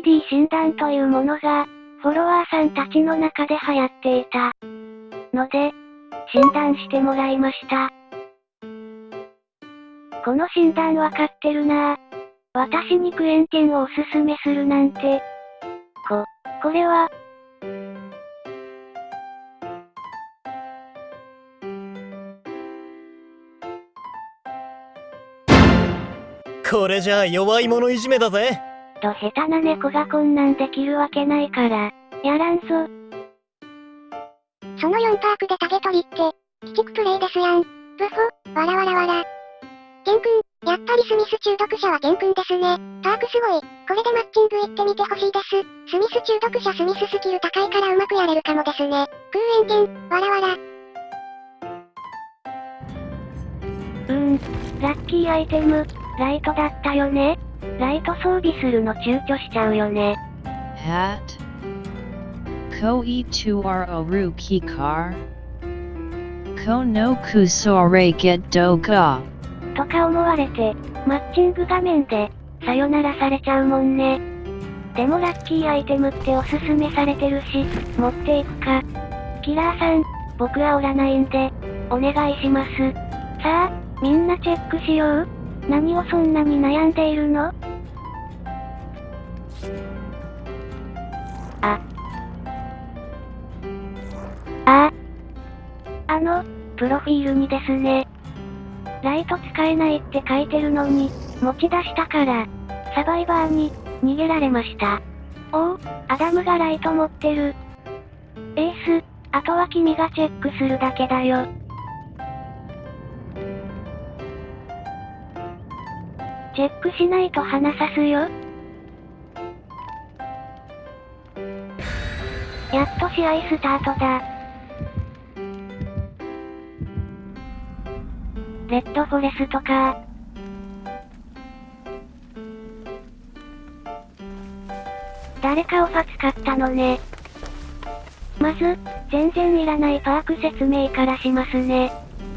3D 診断というものが、フォロワーさんたちの中で流行っていた。ので、診断してもらいました。この診断わかってるなぁ。私にクエンテンをおすすめするなんて。こ、これは、これじゃあ弱い者いじめだぜ。と下手な猫がこんなんできるわけないから、やらんぞ。その4パークでタゲ取りって、鬼畜プレイですやん。ブホ、わらわらわら。ケン君、やっぱりスミス中毒者はケン君ですね。パークすごい。これでマッチング行ってみてほしいです。スミス中毒者スミススキル高いからうまくやれるかもですね。空円剣、わらわら。うーん、ラッキーアイテム、ライトだったよね。ライト装備するの躊躇しちゃうよね。Hat Ko i tu ro ru ki kar Ko no kusore get do ga とか思われて、マッチング画面で、さよならされちゃうもんね。でもラッキーアイテムっておすすめされてるし、持っていくか。キラーさん、僕はおらないんで、お願いします。さあ、みんなチェックしよう。何をそんなに悩んでいるの？あ。ああ。の、プロフィールにですね。ライト使えないって書いてるのに、持ち出したから、サバイバーに、逃げられました。おお、アダムがライト持ってる。エース、あとは君がチェックするだけだよ。チェックしないと鼻さすよ。やっと試合スタートだ。レッドフォレストか誰かオファ使ったのね。まず、全然いらないパーク説明からしますね。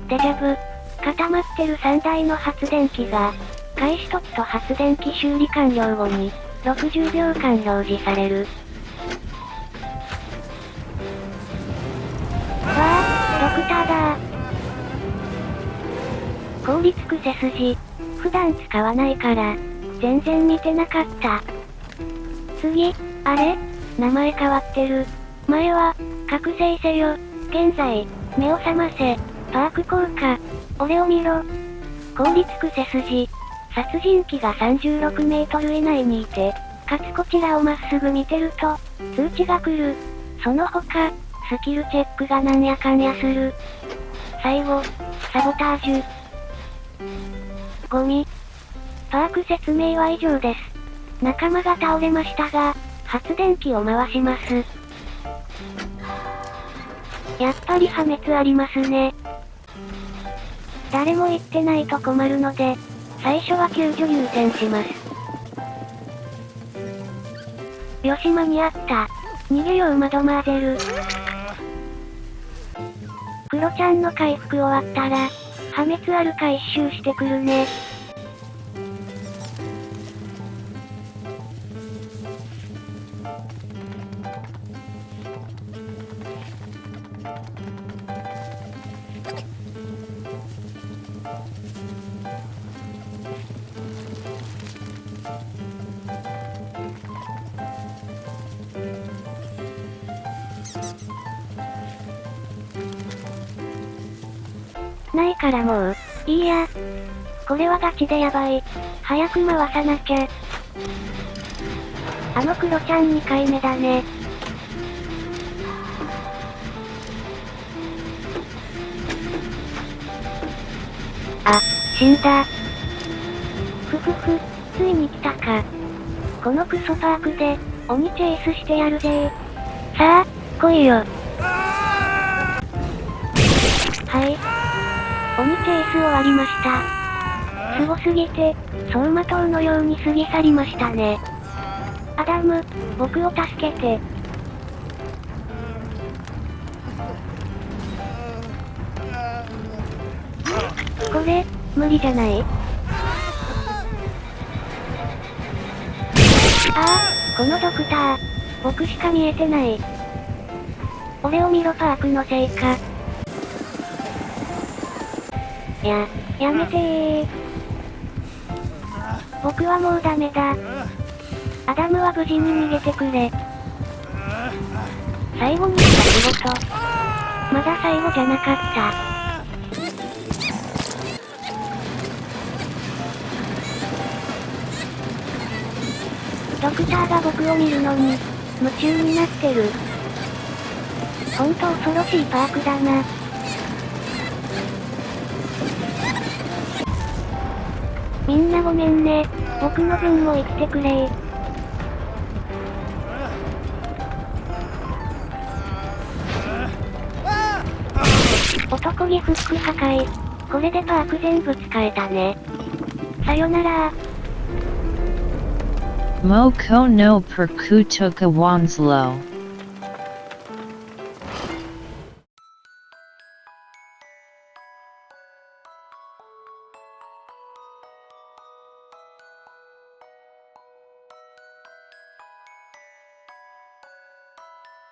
デジャブ。固まってる3台の発電機が、開始時と発電機修理完了後に、60秒間表示される。わあ、ドクターだ効率癖筋。普段使わないから、全然見てなかった。次、あれ？名前変わってる。前は、覚醒せよ。現在、目を覚ませ。パーク効果。俺を見ろ。効率癖筋。殺人鬼が36メートル以内にいて、かつこちらをまっすぐ見てると、通知が来る。その他、スキルチェックがなんやかんやする。最後、サボタージュ。ゴミ。パーク説明は以上です。仲間が倒れましたが、発電機を回します。やっぱり破滅ありますね。誰も言ってないと困るので、最初は救助優先します。よし間に合った。逃げようマドマーゼル。クロちゃんの回復終わったら、破滅あるか一周してくるね。ないからもう、いいや。これはガチでやばい。早く回さなきゃ。あのクロちゃん2回目だね。あ、死んだ。ふふふ、ついに来たか。このクソパークで、鬼チェイスしてやるぜさあ、来いよ。はい。鬼チェイス終わりました。すごすぎて、走馬灯のように過ぎ去りましたね。アダム、僕を助けて。これ、無理じゃない？ああ、このドクター、僕しか見えてない。俺を見ろパークのせいか。や、やめてー。僕はもうダメだ。アダムは無事に逃げてくれ。最後にした仕事。まだ最後じゃなかった。ドクターが僕を見るのに、夢中になってる。ほんと恐ろしいパークだな。みんなごめんね。僕の分も生きてくれー男気フック破壊。これでパーク全部使えたね。さよなら Moko no Perkutoka Wanslow.